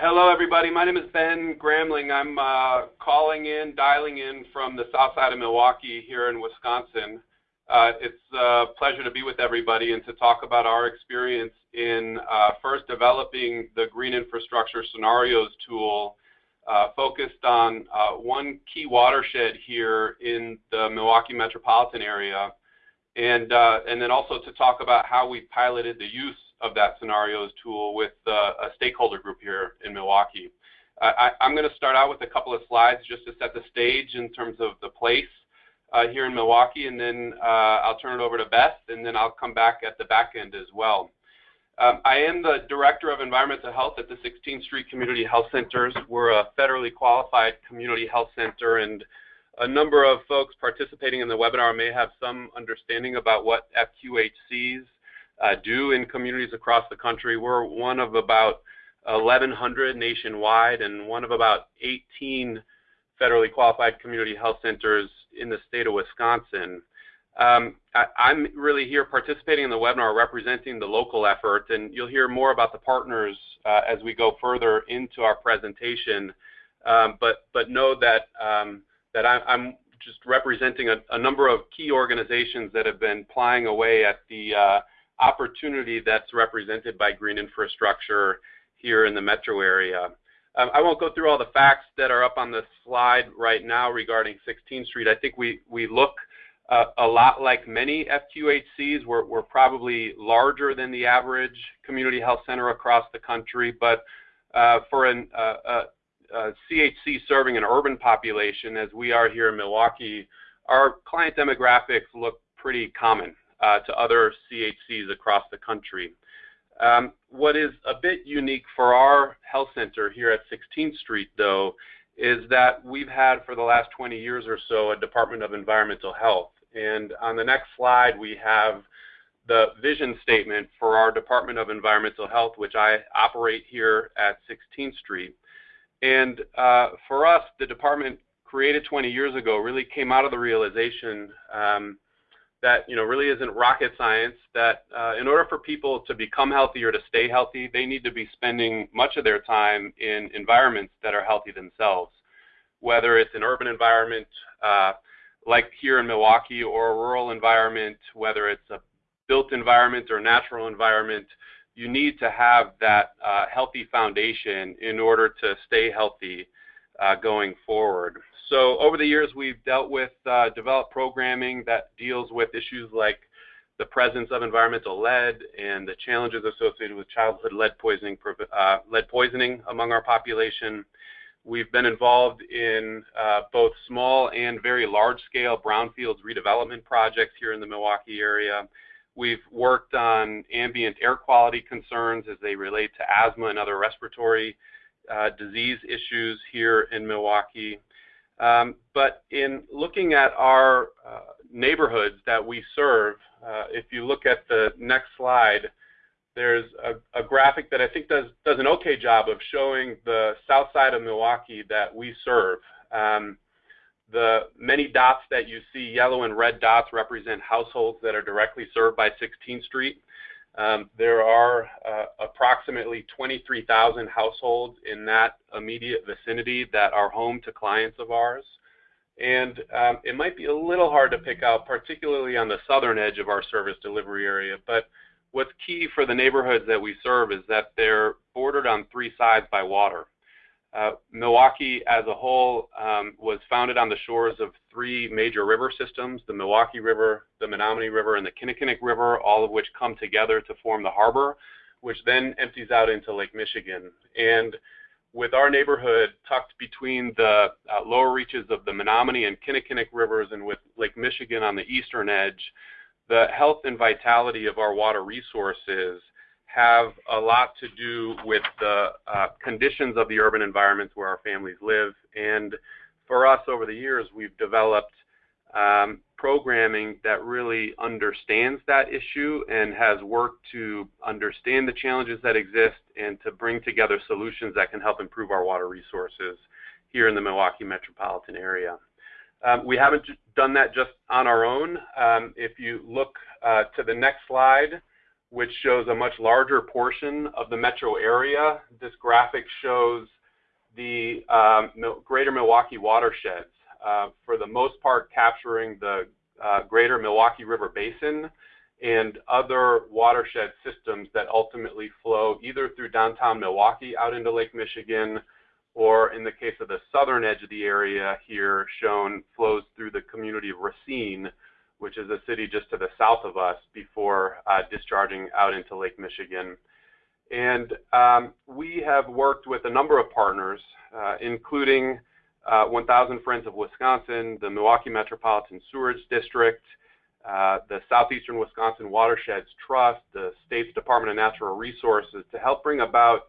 Hello, everybody. My name is Ben Gramling. I'm uh, calling in, dialing in from the south side of Milwaukee here in Wisconsin. Uh, it's a pleasure to be with everybody and to talk about our experience in uh, first developing the Green Infrastructure Scenarios tool uh, focused on uh, one key watershed here in the Milwaukee metropolitan area, and, uh, and then also to talk about how we piloted the use of that scenarios tool with uh, a stakeholder group here in Milwaukee. I, am going to start out with a couple of slides just to set the stage in terms of the place uh, here in Milwaukee, and then uh, I'll turn it over to Beth, and then I'll come back at the back end as well. Um, I am the Director of Environmental Health at the 16th Street Community Health Centers. We're a federally qualified community health center, and a number of folks participating in the webinar may have some understanding about what FQHCs uh, do in communities across the country. We're one of about 1,100 nationwide and one of about 18 federally qualified community health centers in the state of Wisconsin. Um, I, am really here participating in the webinar representing the local effort, and you'll hear more about the partners uh, as we go further into our presentation. Um, but, but know that, um, that I, am just representing a, a, number of key organizations that have been plying away at the uh, opportunity that's represented by green infrastructure here in the metro area. Um, I won't go through all the facts that are up on the slide right now regarding 16th Street. I think we, we look uh, a lot like many FQHCs. We're, we're probably larger than the average community health center across the country, but uh, for an, uh, a, a CHC serving an urban population, as we are here in Milwaukee, our client demographics look pretty common uh, to other CHCs across the country. Um, what is a bit unique for our health center here at 16th Street, though, is that we've had for the last 20 years or so a Department of Environmental Health. And on the next slide, we have the vision statement for our Department of Environmental Health, which I operate here at 16th Street. And uh, for us, the department created 20 years ago really came out of the realization um, that you know really isn't rocket science. That uh, in order for people to become healthy or to stay healthy, they need to be spending much of their time in environments that are healthy themselves. Whether it's an urban environment uh, like here in Milwaukee or a rural environment, whether it's a built environment or natural environment, you need to have that uh, healthy foundation in order to stay healthy uh, going forward. So over the years, we've dealt with uh, developed programming that deals with issues like the presence of environmental lead and the challenges associated with childhood lead poisoning, uh, lead poisoning among our population. We've been involved in uh, both small and very large-scale brownfields redevelopment projects here in the Milwaukee area. We've worked on ambient air quality concerns as they relate to asthma and other respiratory uh, disease issues here in Milwaukee. Um, but in looking at our uh, neighborhoods that we serve, uh, if you look at the next slide, there's a, a, graphic that I think does, does an okay job of showing the south side of Milwaukee that we serve. Um, the many dots that you see, yellow and red dots, represent households that are directly served by 16th Street. Um, there are uh, approximately 23,000 households in that immediate vicinity that are home to clients of ours. And um, it might be a little hard to pick out, particularly on the southern edge of our service delivery area. But what's key for the neighborhoods that we serve is that they're bordered on three sides by water. Uh, Milwaukee as a whole um, was founded on the shores of three major river systems, the Milwaukee River, the Menomonee River, and the Kinnickinnic River, all of which come together to form the harbor, which then empties out into Lake Michigan. And with our neighborhood tucked between the uh, lower reaches of the Menomonee and Kinnickinnic rivers and with Lake Michigan on the eastern edge, the health and vitality of our water resources have a lot to do with the uh, conditions of the urban environments where our families live. And for us over the years, we've developed um, programming that really understands that issue and has worked to understand the challenges that exist and to bring together solutions that can help improve our water resources here in the Milwaukee metropolitan area. Um, we haven't done that just on our own. Um, if you look uh, to the next slide, which shows a much larger portion of the metro area. This graphic shows the um, greater Milwaukee watersheds, uh, for the most part capturing the uh, greater Milwaukee River Basin and other watershed systems that ultimately flow either through downtown Milwaukee out into Lake Michigan or in the case of the southern edge of the area here shown flows through the community of Racine, which is a city just to the south of us before uh, discharging out into Lake Michigan. And um, we have worked with a number of partners, uh, including uh, 1000 Friends of Wisconsin, the Milwaukee Metropolitan Sewerage District, uh, the Southeastern Wisconsin Watersheds Trust, the state's Department of Natural Resources to help bring about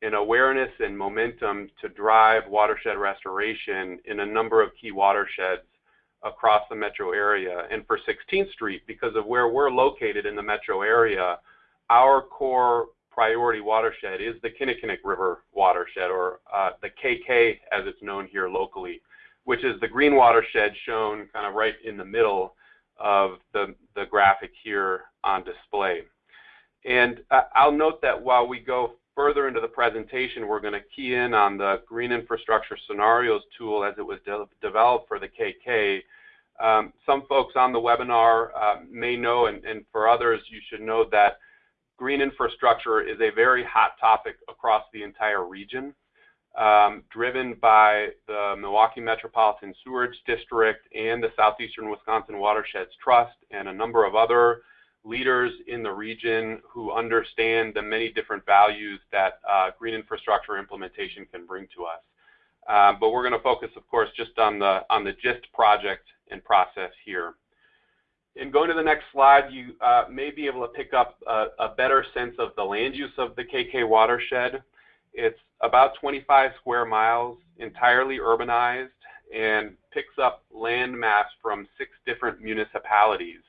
an awareness and momentum to drive watershed restoration in a number of key watersheds across the metro area. And for 16th Street, because of where we're located in the metro area, our core priority watershed is the Kinnickinnic River watershed, or uh, the KK as it's known here locally, which is the green watershed shown kind of right in the middle of the, the graphic here on display. And uh, I'll note that while we go further into the presentation, we're going to key in on the Green Infrastructure Scenarios tool as it was de developed for the KK. Um, some folks on the webinar uh, may know, and, and for others, you should know that green infrastructure is a very hot topic across the entire region, um, driven by the Milwaukee Metropolitan Sewerage District and the Southeastern Wisconsin Watersheds Trust and a number of other leaders in the region who understand the many different values that uh, green infrastructure implementation can bring to us. Uh, but we're going to focus, of course, just on the on the GIST project and process here. And going to the next slide, you uh, may be able to pick up a, a, better sense of the land use of the KK watershed. It's about 25 square miles, entirely urbanized, and picks up land mass from six different municipalities,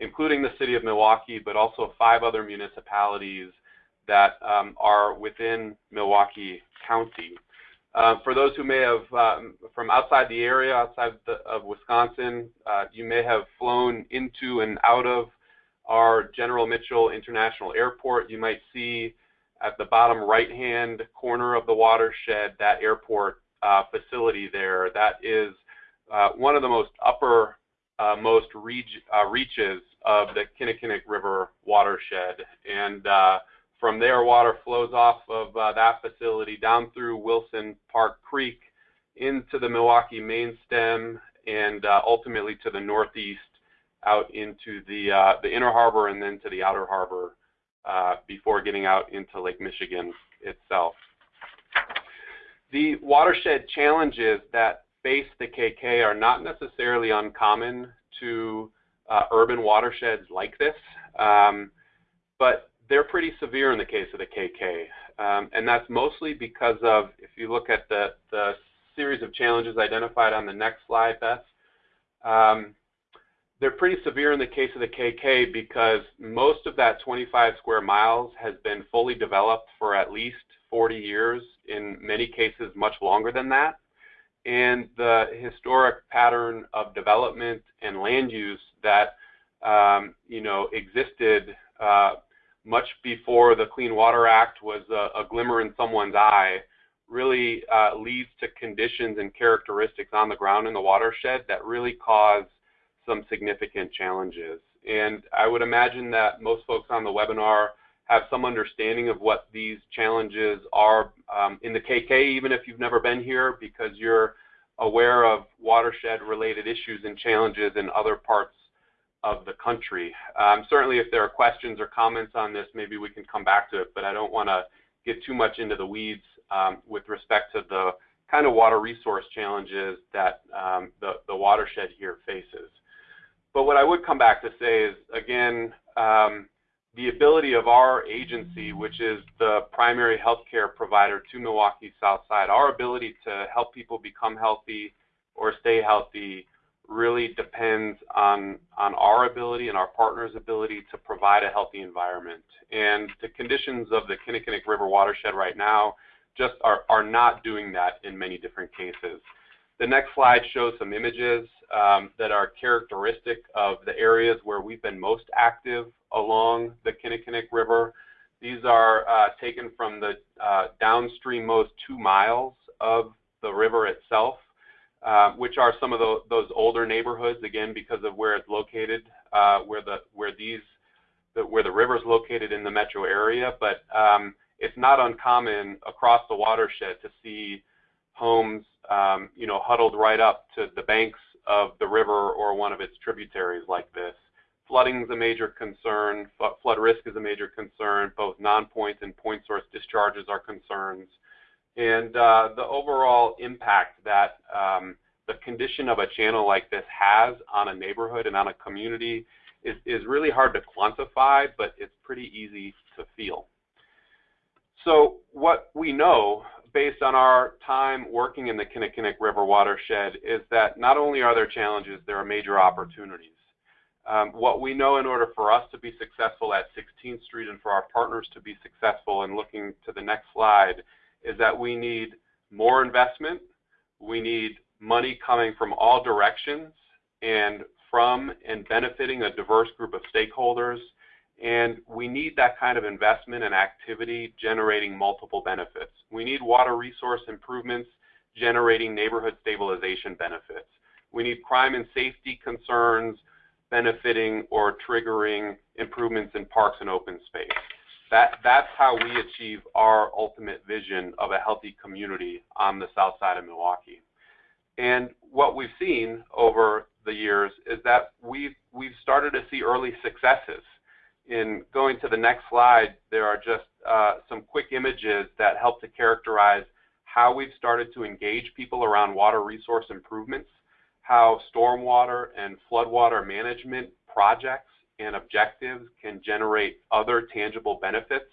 including the city of Milwaukee, but also five other municipalities that um, are within Milwaukee County. Uh, for those who may have, um, from outside the area, outside the, of Wisconsin, uh, you may have flown into and out of our General Mitchell International Airport. You might see at the bottom right-hand corner of the watershed that airport uh, facility there. That is uh, one of the most upper uh, most reach, reaches of the Kinnickinnic River watershed. And from there, water flows off of uh, that facility down through Wilson Park Creek into the Milwaukee main stem and uh, ultimately to the northeast out into the, uh, the inner harbor and then to the outer harbor uh, before getting out into Lake Michigan itself. The watershed challenges that face the KK are not necessarily uncommon to uh, urban watersheds like this, um, but they're pretty severe in the case of the KK. Um, and that's mostly because of, if you look at the, the series of challenges identified on the next slide, Beth, um, they're pretty severe in the case of the KK because most of that 25 square miles has been fully developed for at least 40 years, in many cases much longer than that. And the historic pattern of development and land use that um, you know existed uh, much before the Clean Water Act was a, a glimmer in someone's eye, really uh, leads to conditions and characteristics on the ground in the watershed that really cause some significant challenges. And I would imagine that most folks on the webinar have some understanding of what these challenges are um, in the KK, even if you've never been here, because you're aware of watershed related issues and challenges in other parts of the country. Um, certainly, if there are questions or comments on this, maybe we can come back to it, but I don't want to get too much into the weeds um, with respect to the kind of water resource challenges that um, the, the watershed here faces. But what I would come back to say is, again, um, the ability of our agency, which is the primary healthcare provider to Milwaukee Southside, our ability to help people become healthy or stay healthy really depends on, on our ability and our partners' ability to provide a healthy environment. And the conditions of the Kinnickinnic River watershed right now just are, are not doing that in many different cases. The next slide shows some images um, that are characteristic of the areas where we've been most active along the Kinnickinnic River. These are uh, taken from the uh, downstream most two miles of the river itself, uh, which are some of the, those older neighborhoods, again, because of where it's located, uh, where the where these the, where the river is located in the metro area. But um, it's not uncommon across the watershed to see homes, um, you know, huddled right up to the banks of the river or one of its tributaries like this. Flooding is a major concern. Flood risk is a major concern. Both non-point and point source discharges are concerns. And uh, the overall impact that um, the condition of a channel like this has on a neighborhood and on a community is, is really hard to quantify, but it's pretty easy to feel. So what we know based on our time working in the Kinnickinnic River watershed is that not only are there challenges, there are major opportunities. Um, what we know in order for us to be successful at 16th Street and for our partners to be successful, and looking to the next slide, is that we need more investment, we need money coming from all directions and from and benefiting a diverse group of stakeholders, and we need that kind of investment and activity generating multiple benefits. We need water resource improvements generating neighborhood stabilization benefits. We need crime and safety concerns benefiting or triggering improvements in parks and open space. That, that's how we achieve our ultimate vision of a healthy community on the south side of Milwaukee. And what we've seen over the years is that we've, we've started to see early successes in going to the next slide, there are just uh, some quick images that help to characterize how we've started to engage people around water resource improvements, how stormwater and floodwater management projects and objectives can generate other tangible benefits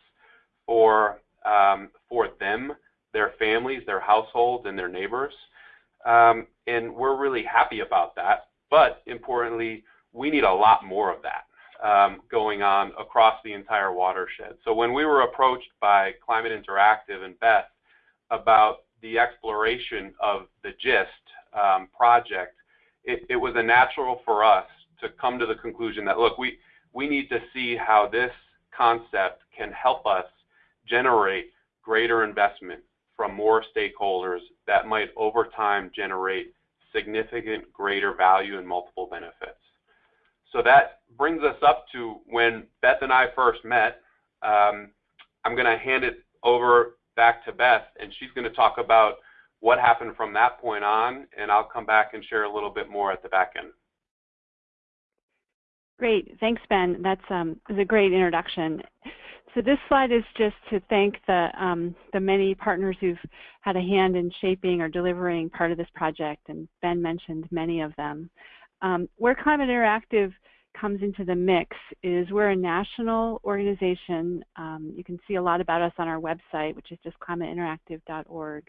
for, um, for them, their families, their households, and their neighbors. Um, and we're really happy about that. But importantly, we need a lot more of that um, going on across the entire watershed. So when we were approached by Climate Interactive and Beth about the exploration of the GIST um, project, it, it, was a natural for us to come to the conclusion that, look, we, we need to see how this concept can help us generate greater investment from more stakeholders that might over time generate significant greater value and multiple benefits. So that brings us up to when Beth and I first met. Um, I'm going to hand it over back to Beth, and she's going to talk about what happened from that point on, and I'll come back and share a little bit more at the back end. Great, thanks, Ben. That's um, a great introduction. So this slide is just to thank the um, the many partners who've had a hand in shaping or delivering part of this project, and Ben mentioned many of them. Um, where Climate Interactive comes into the mix is we're a national organization. Um, you can see a lot about us on our website, which is just climateinteractive.org.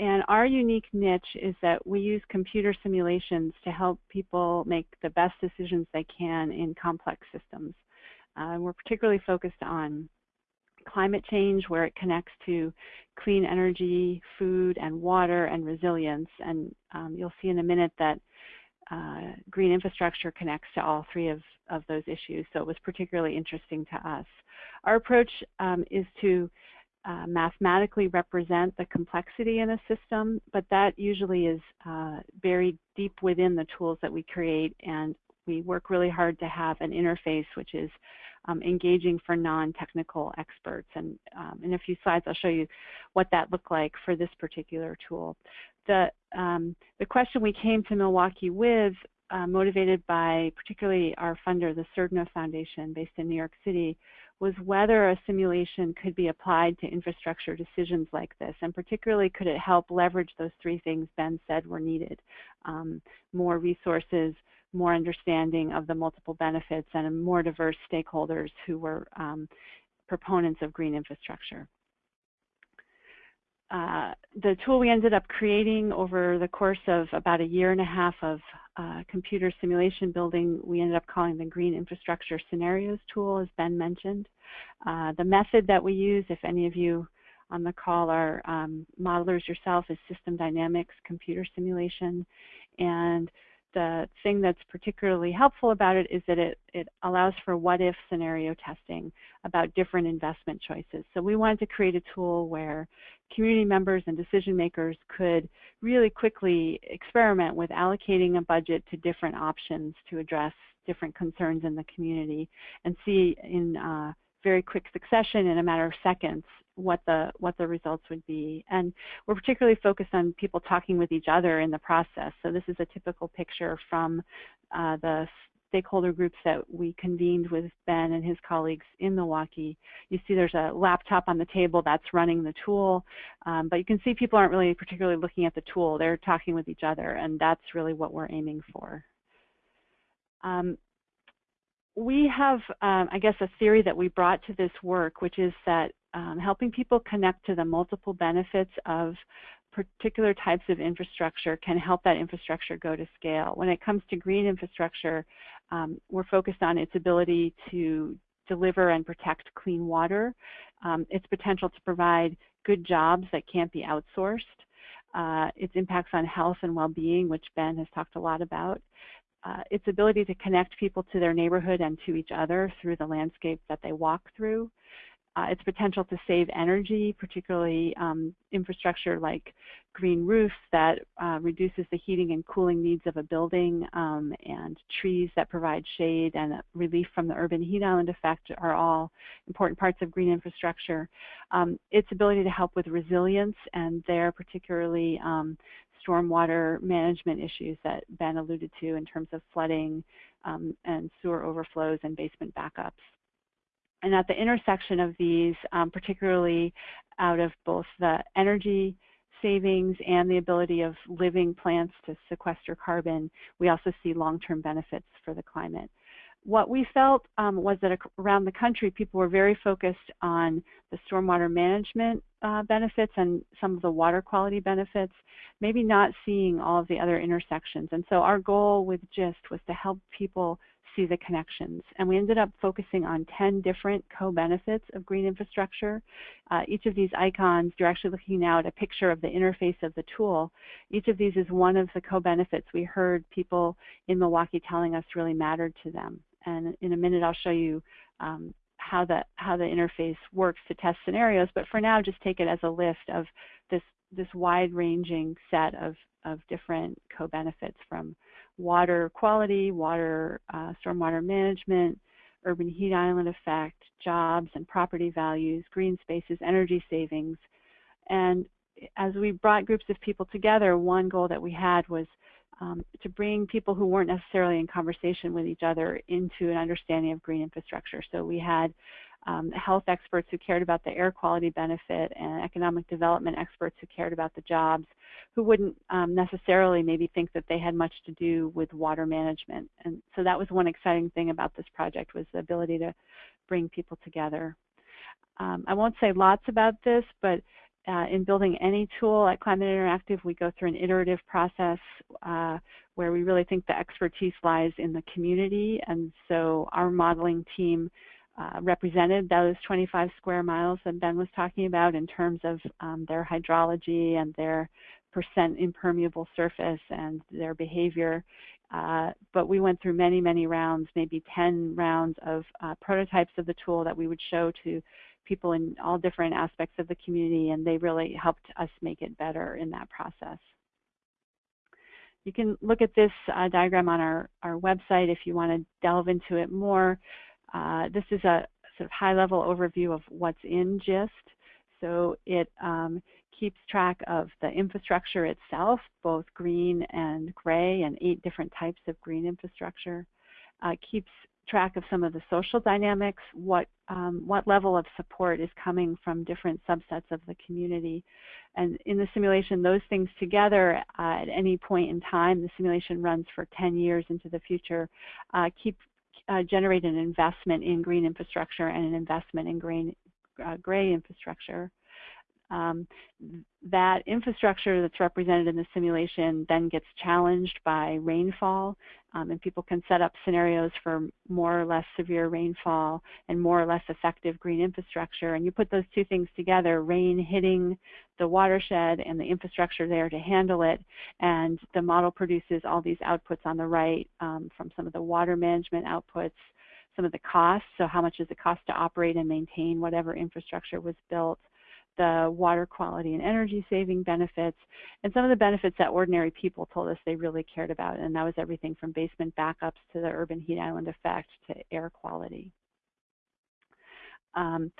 And our unique niche is that we use computer simulations to help people make the best decisions they can in complex systems. Uh, we're particularly focused on climate change, where it connects to clean energy, food, and water, and resilience. And um, you'll see in a minute that uh, green infrastructure connects to all three of, of those issues, so it was particularly interesting to us. Our approach um, is to uh, mathematically represent the complexity in a system, but that usually is uh, buried deep within the tools that we create, and we work really hard to have an interface which is um, engaging for non-technical experts. And um, in a few slides, I'll show you what that looked like for this particular tool the, um, the question we came to Milwaukee with, uh, motivated by particularly our funder, the Surdna Foundation based in New York City, was whether a simulation could be applied to infrastructure decisions like this, and particularly could it help leverage those three things Ben said were needed, um, more resources, more understanding of the multiple benefits, and more diverse stakeholders who were um, proponents of green infrastructure. Uh, the tool we ended up creating over the course of about a year and a half of uh, computer simulation building, we ended up calling the Green Infrastructure Scenarios tool, as Ben mentioned. Uh, the method that we use, if any of you on the call are um, modelers yourself, is system dynamics computer simulation. And the thing that's particularly helpful about it is that it, it allows for what if scenario testing about different investment choices. So we wanted to create a tool where community members and decision makers could really quickly experiment with allocating a budget to different options to address different concerns in the community and see in uh, very quick succession in a matter of seconds what the what the results would be. And we're particularly focused on people talking with each other in the process. So this is a typical picture from uh, the stakeholder groups that we convened with Ben and his colleagues in Milwaukee. You see there's a laptop on the table that's running the tool, um, but you can see people aren't really particularly looking at the tool. They're talking with each other, and that's really what we're aiming for. Um, we have, um, I guess, a theory that we brought to this work, which is that um, helping people connect to the multiple benefits of particular types of infrastructure can help that infrastructure go to scale. When it comes to green infrastructure, um, we're focused on its ability to deliver and protect clean water, um, its potential to provide good jobs that can't be outsourced, uh, its impacts on health and well-being, which Ben has talked a lot about, uh, its ability to connect people to their neighborhood and to each other through the landscape that they walk through, uh, its potential to save energy, particularly um, infrastructure like green roofs that uh, reduces the heating and cooling needs of a building, um, and trees that provide shade and relief from the urban heat island effect are all important parts of green infrastructure. Um, its ability to help with resilience, and there particularly um, stormwater management issues that Ben alluded to in terms of flooding um, and sewer overflows and basement backups. And at the intersection of these, um, particularly out of both the energy savings and the ability of living plants to sequester carbon, we also see long-term benefits for the climate. What we felt um, was that around the country, people were very focused on the stormwater management uh, benefits and some of the water quality benefits, maybe not seeing all of the other intersections. And so our goal with GIST was to help people see the connections. And we ended up focusing on 10 different co-benefits of green infrastructure. Uh, each of these icons, you're actually looking now at a picture of the interface of the tool. Each of these is one of the co-benefits we heard people in Milwaukee telling us really mattered to them. And in a minute, I'll show you um, how the how the interface works to test scenarios. But for now, just take it as a list of this this wide-ranging set of of different co-benefits from water quality, water uh, stormwater management, urban heat island effect, jobs and property values, green spaces, energy savings. And as we brought groups of people together, one goal that we had was um, to bring people who weren't necessarily in conversation with each other into an understanding of green infrastructure. So we had um, health experts who cared about the air quality benefit and economic development experts who cared about the jobs who wouldn't um, necessarily maybe think that they had much to do with water management. And so that was one exciting thing about this project was the ability to bring people together. Um, I won't say lots about this, but uh, in building any tool at Climate Interactive, we go through an iterative process uh, where we really think the expertise lies in the community. And so our modeling team uh, represented those 25 square miles that Ben was talking about in terms of um, their hydrology and their percent impermeable surface and their behavior. Uh, but we went through many, many rounds, maybe 10 rounds of uh, prototypes of the tool that we would show to people in all different aspects of the community, and they really helped us make it better in that process. You can look at this uh, diagram on our, our website if you want to delve into it more. Uh, this is a sort of high-level overview of what's in GIST. So it um, keeps track of the infrastructure itself, both green and gray, and eight different types of green infrastructure. Uh, keeps track of some of the social dynamics, what, um, what level of support is coming from different subsets of the community. And in the simulation, those things together uh, at any point in time, the simulation runs for 10 years into the future, uh, keep uh, generate an investment in green infrastructure and an investment in green, uh, gray infrastructure. Um, that infrastructure that's represented in the simulation then gets challenged by rainfall, um, and people can set up scenarios for more or less severe rainfall and more or less effective green infrastructure. And you put those two things together, rain hitting the watershed and the infrastructure there to handle it, and the model produces all these outputs on the right um, from some of the water management outputs, some of the costs, so how much does it cost to operate and maintain whatever infrastructure was built, the water quality and energy saving benefits, and some of the benefits that ordinary people told us they really cared about, and that was everything from basement backups to the urban heat island effect to air quality. Um,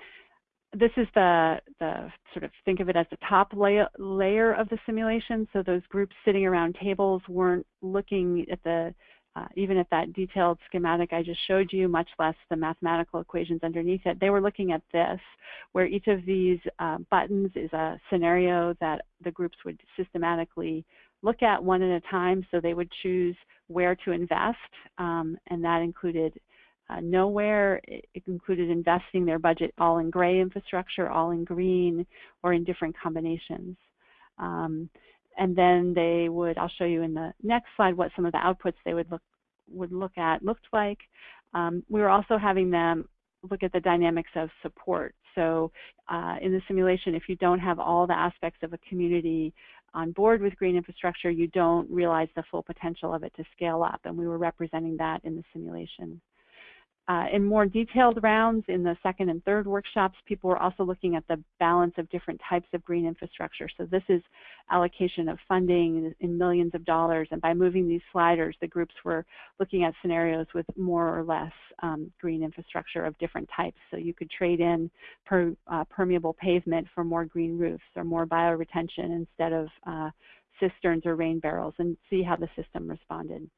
this is the, the sort of think of it as the top layer, layer of the simulation. So those groups sitting around tables weren't looking at the uh, even if that detailed schematic I just showed you, much less the mathematical equations underneath it, they were looking at this, where each of these uh, buttons is a scenario that the groups would systematically look at one at a time, so they would choose where to invest, um, and that included uh, nowhere. It, included investing their budget all in gray infrastructure, all in green, or in different combinations. Um, and then they would, I'll show you in the next slide what some of the outputs they would look, would look at looked like. Um, we were also having them look at the dynamics of support. So uh, in the simulation, if you don't have all the aspects of a community on board with green infrastructure, you don't realize the full potential of it to scale up. And we were representing that in the simulation. Uh, in more detailed rounds in the second and third workshops, people were also looking at the balance of different types of green infrastructure. So this is allocation of funding in millions of dollars. And by moving these sliders, the groups were looking at scenarios with more or less um, green infrastructure of different types. So you could trade in per, uh, permeable pavement for more green roofs or more bioretention instead of uh, cisterns or rain barrels and see how the system responded.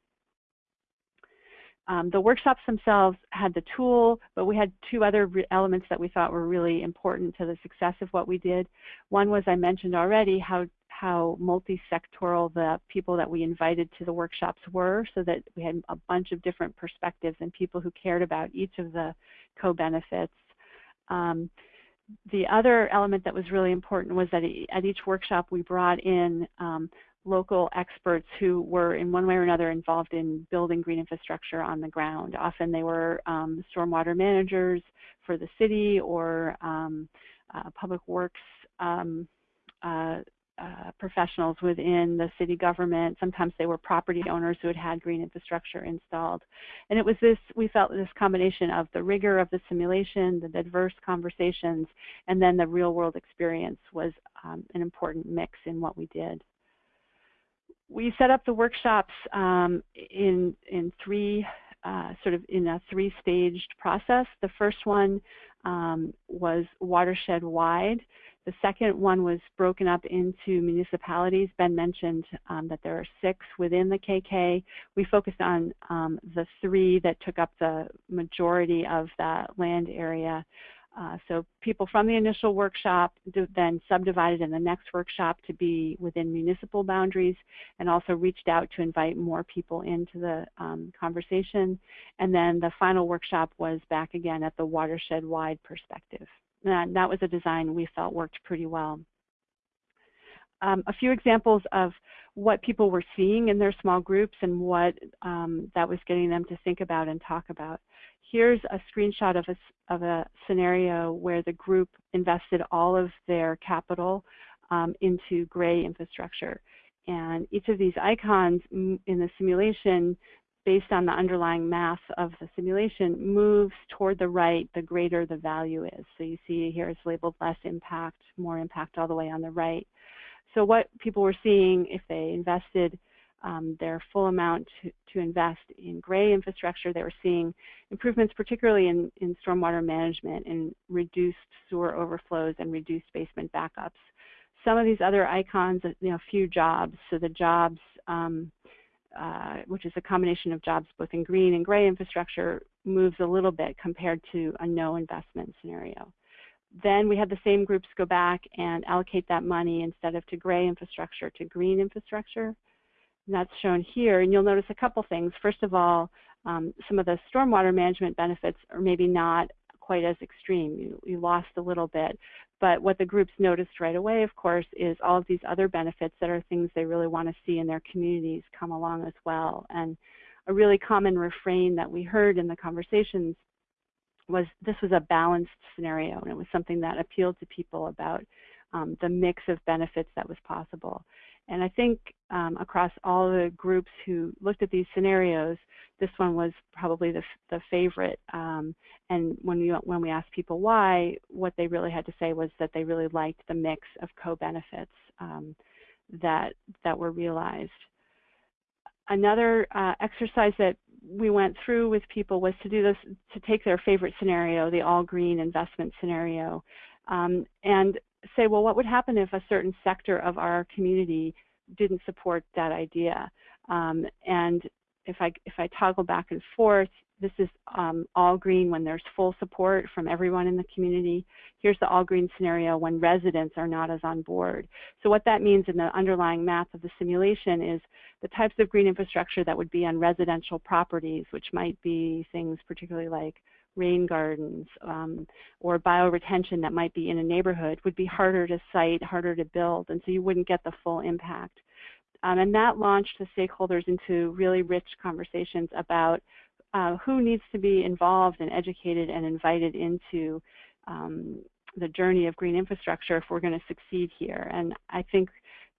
Um, the workshops themselves had the tool, but we had two other elements that we thought were really important to the success of what we did. One was I mentioned already how how multi-sectoral the people that we invited to the workshops were so that we had a bunch of different perspectives and people who cared about each of the co-benefits. Um, the other element that was really important was that at each workshop we brought in um, local experts who were in one way or another involved in building green infrastructure on the ground. Often they were um, stormwater managers for the city or um, uh, public works um, uh, uh, professionals within the city government. Sometimes they were property owners who had had green infrastructure installed. And it was this, we felt this combination of the rigor of the simulation, the diverse conversations, and then the real world experience was um, an important mix in what we did we set up the workshops um, in, in three, uh, sort of in a three-staged process. The first one um, was watershed-wide. The second one was broken up into municipalities. Ben mentioned um, that there are six within the KK. We focused on um, the three that took up the majority of that land area. Uh, so people from the initial workshop then subdivided in the next workshop to be within municipal boundaries and also reached out to invite more people into the um, conversation. And then the final workshop was back again at the watershed-wide perspective. And that was a design we felt worked pretty well. Um, a few examples of what people were seeing in their small groups and what um, that was getting them to think about and talk about here's a screenshot of a, of a scenario where the group invested all of their capital um, into gray infrastructure. And each of these icons in the simulation, based on the underlying math of the simulation, moves toward the right the greater the value is. So you see here it's labeled less impact, more impact all the way on the right. So what people were seeing if they invested um, their full amount to, to, invest in gray infrastructure. They were seeing improvements, particularly in, in stormwater management and reduced sewer overflows and reduced basement backups. Some of these other icons, you know, few jobs. So the jobs, um, uh, which is a combination of jobs both in green and gray infrastructure, moves a little bit compared to a no investment scenario. Then we had the same groups go back and allocate that money instead of to gray infrastructure to green infrastructure. That's shown here. And you'll notice a couple things. First of all, um, some of the stormwater management benefits are maybe not quite as extreme. You, you lost a little bit. but what the groups noticed right away, of course, is all of these other benefits that are things they really want to see in their communities come along as well. And a really common refrain that we heard in the conversations was this was a balanced scenario, and it was something that appealed to people about um, the mix of benefits that was possible. And I think um, across all the groups who looked at these scenarios, this one was probably the, the favorite. Um, and when we, when we asked people why, what they really had to say was that they really liked the mix of co-benefits um, that, that were realized. Another uh, exercise that we went through with people was to do this, to take their favorite scenario, the all green investment scenario, um, and say, well, what would happen if a certain sector of our community didn't support that idea? Um, and if I, if I toggle back and forth, this is um, all green when there's full support from everyone in the community. Here's the all green scenario when residents are not as on board. So what that means in the underlying math of the simulation is the types of green infrastructure that would be on residential properties, which might be things particularly like rain gardens um, or bioretention that might be in a neighborhood would be harder to site, harder to build, and so you wouldn't get the full impact. Um, and that launched the stakeholders into really rich conversations about uh, who needs to be involved and educated and invited into um, the journey of green infrastructure if we're going to succeed here. And I think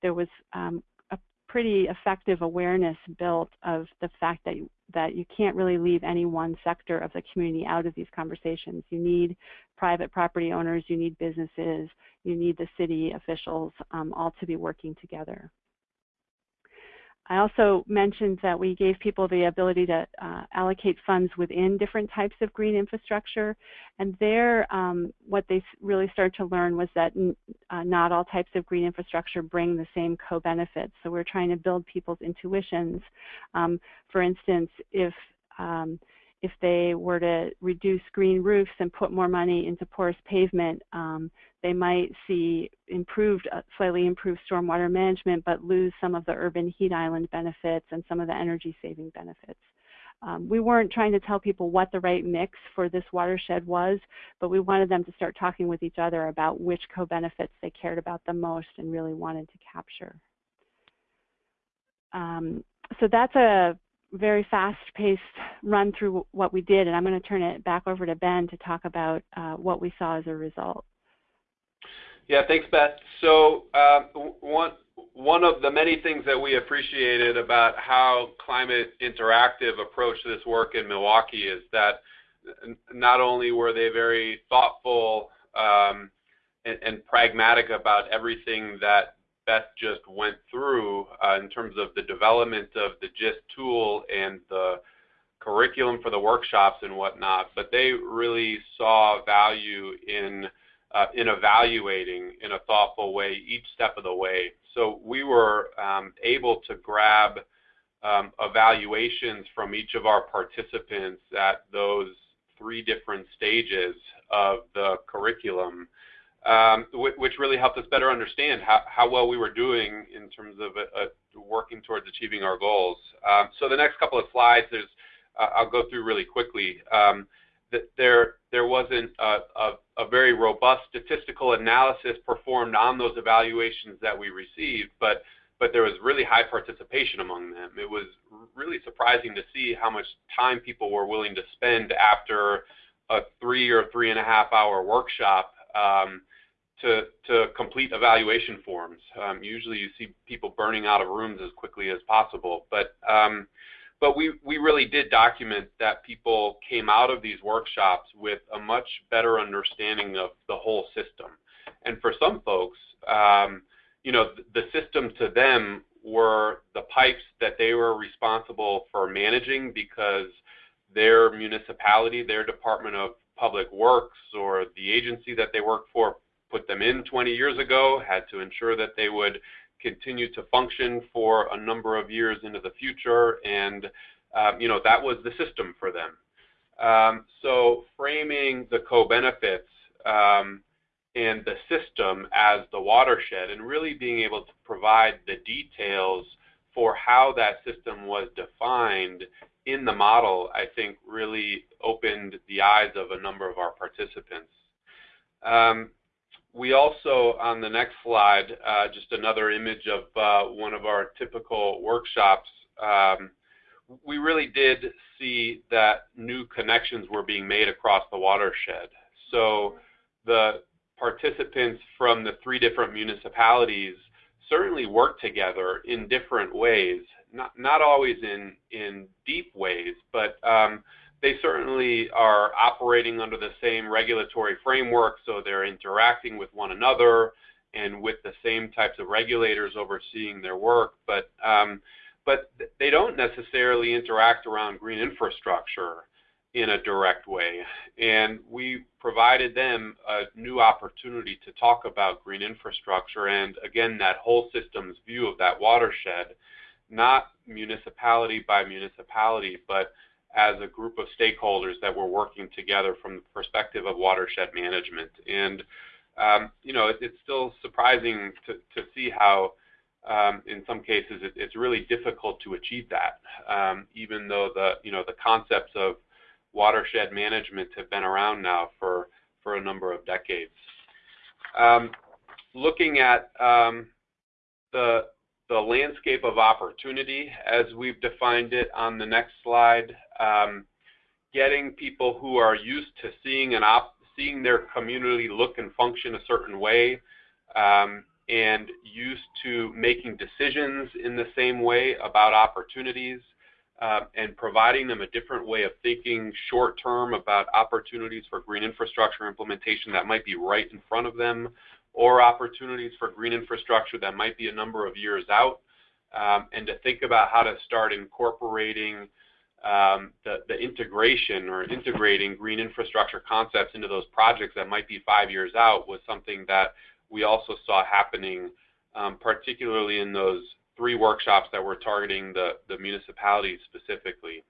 there was um, pretty effective awareness built of the fact that you, that you can't really leave any one sector of the community out of these conversations. You need private property owners, you need businesses, you need the city officials um, all to be working together. I also mentioned that we gave people the ability to uh, allocate funds within different types of green infrastructure. And there, um, what they really started to learn was that uh, not all types of green infrastructure bring the same co-benefits. So we're trying to build people's intuitions. Um, for instance, if um, if they were to reduce green roofs and put more money into porous pavement, um, they might see improved, uh, slightly improved stormwater management, but lose some of the urban heat island benefits and some of the energy saving benefits. Um, we weren't trying to tell people what the right mix for this watershed was, but we wanted them to start talking with each other about which co-benefits they cared about the most and really wanted to capture. Um, so that's a very fast-paced run through what we did, and I'm going to turn it back over to Ben to talk about uh, what we saw as a result. Yeah, thanks, Beth. So uh, one one of the many things that we appreciated about how Climate Interactive approached this work in Milwaukee is that not only were they very thoughtful um, and, and, pragmatic about everything that Beth just went through uh, in terms of the development of the GIST tool and the curriculum for the workshops and whatnot, but they really saw value in uh, in evaluating in a thoughtful way each step of the way. So we were um, able to grab um, evaluations from each of our participants at those three different stages of the curriculum um, which really helped us better understand how, how well we were doing in terms of uh, uh, working towards achieving our goals. Um, so the next couple of slides, there's, uh, I'll go through really quickly. Um, there, there wasn't a, a, a, very robust statistical analysis performed on those evaluations that we received, but, but there was really high participation among them. It was really surprising to see how much time people were willing to spend after a three or three and a half hour workshop um, to, to complete evaluation forms. Um, usually you see people burning out of rooms as quickly as possible, but, um, but we, we really did document that people came out of these workshops with a much better understanding of the whole system. And for some folks, um, you know, the, the system to them were the pipes that they were responsible for managing because their municipality, their Department of Public Works, or the agency that they work for put them in 20 years ago, had to ensure that they would continue to function for a number of years into the future, and um, you know that was the system for them. Um, so framing the co-benefits um, and the system as the watershed, and really being able to provide the details for how that system was defined in the model, I think really opened the eyes of a number of our participants. Um, we also, on the next slide, uh, just another image of uh, one of our typical workshops. Um, we really did see that new connections were being made across the watershed. So the participants from the three different municipalities certainly work together in different ways, not, not always in, in deep ways, but um, they certainly are operating under the same regulatory framework, so they're interacting with one another and with the same types of regulators overseeing their work, but um, but they don't necessarily interact around green infrastructure in a direct way. And we provided them a new opportunity to talk about green infrastructure and again that whole systems view of that watershed, not municipality by municipality, but as a group of stakeholders that were working together from the perspective of watershed management. And um, you know, it, it's still surprising to, to see how, um, in some cases, it, it's really difficult to achieve that, um, even though the you know the concepts of watershed management have been around now for for a number of decades. Um, looking at um, the the landscape of opportunity as we've defined it on the next slide, um, getting people who are used to seeing an op seeing their community look and function a certain way um, and used to making decisions in the same way about opportunities uh, and providing them a different way of thinking short term about opportunities for green infrastructure implementation that might be right in front of them or opportunities for green infrastructure that might be a number of years out, um, and to think about how to start incorporating um, the, the, integration or integrating green infrastructure concepts into those projects that might be five years out was something that we also saw happening, um, particularly in those three workshops that were targeting the, the municipalities specifically.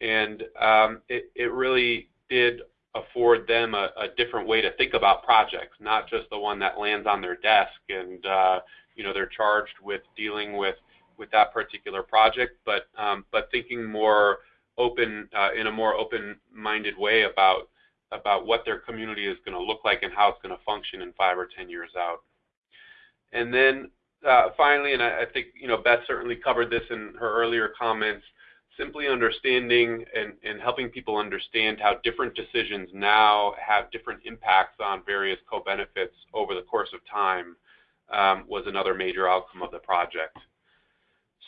And um, it, it really did afford them a, a, different way to think about projects, not just the one that lands on their desk and uh, you know they're charged with dealing with with that particular project, but um, but thinking more open uh, in a more open-minded way about about what their community is going to look like and how it's going to function in five or ten years out. And then uh, finally, and I, I, think you know Beth certainly covered this in her earlier comments, simply understanding and, and helping people understand how different decisions now have different impacts on various co-benefits over the course of time um, was another major outcome of the project.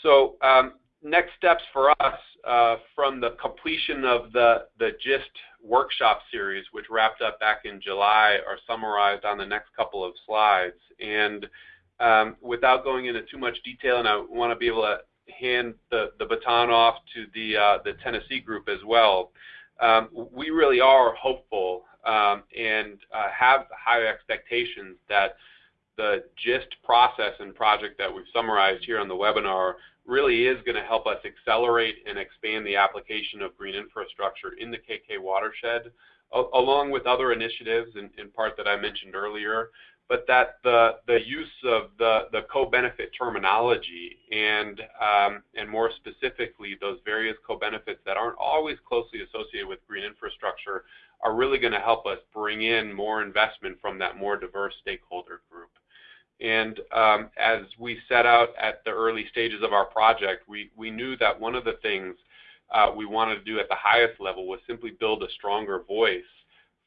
So um, next steps for us uh, from the completion of the, the GIST workshop series, which wrapped up back in July, are summarized on the next couple of slides. And um, without going into too much detail, and I want to be able to hand the, the baton off to the, uh, the Tennessee group as well. Um, we really are hopeful um, and uh, have high expectations that the GIST process and project that we've summarized here on the webinar really is going to help us accelerate and expand the application of green infrastructure in the KK watershed, along with other initiatives in, in part that I mentioned earlier, but that the, the use of the, the co-benefit terminology and, um, and more specifically those various co-benefits that aren't always closely associated with green infrastructure are really going to help us bring in more investment from that more diverse stakeholder group. And um, as we set out at the early stages of our project, we, we knew that one of the things uh, we wanted to do at the highest level was simply build a stronger voice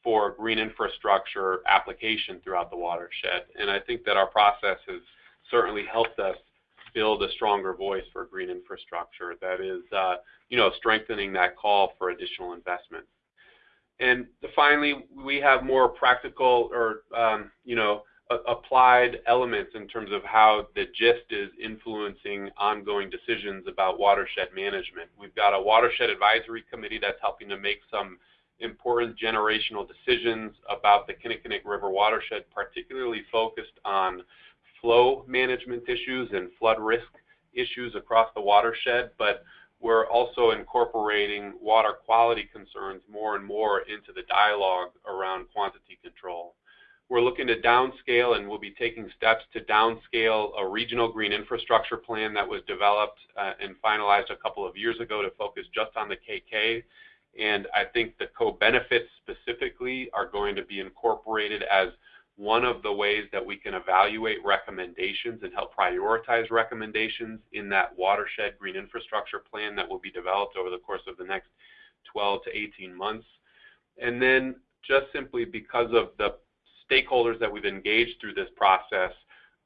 for green infrastructure application throughout the watershed. And I think that our process has certainly helped us build a stronger voice for green infrastructure that is, uh, you know, strengthening that call for additional investment. And finally, we have more practical or, um, you know, applied elements in terms of how the GIST is influencing ongoing decisions about watershed management. We've got a watershed advisory committee that's helping to make some important generational decisions about the Kinnickinnic River watershed, particularly focused on flow management issues and flood risk issues across the watershed, but we're also incorporating water quality concerns more and more into the dialogue around quantity control. We're looking to downscale and we'll be taking steps to downscale a regional green infrastructure plan that was developed uh, and finalized a couple of years ago to focus just on the KK and I think the co-benefits specifically are going to be incorporated as one of the ways that we can evaluate recommendations and help prioritize recommendations in that watershed green infrastructure plan that will be developed over the course of the next 12 to 18 months. And then just simply because of the stakeholders that we've engaged through this process,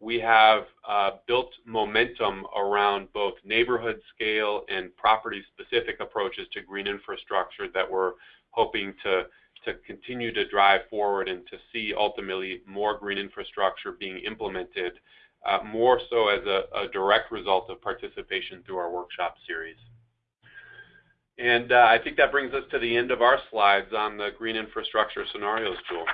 we have uh, built momentum around both neighborhood scale and property specific approaches to green infrastructure that we're hoping to to continue to drive forward and to see ultimately more green infrastructure being implemented, uh, more so as a, a, direct result of participation through our workshop series. And uh, I think that brings us to the end of our slides on the green infrastructure scenarios tool.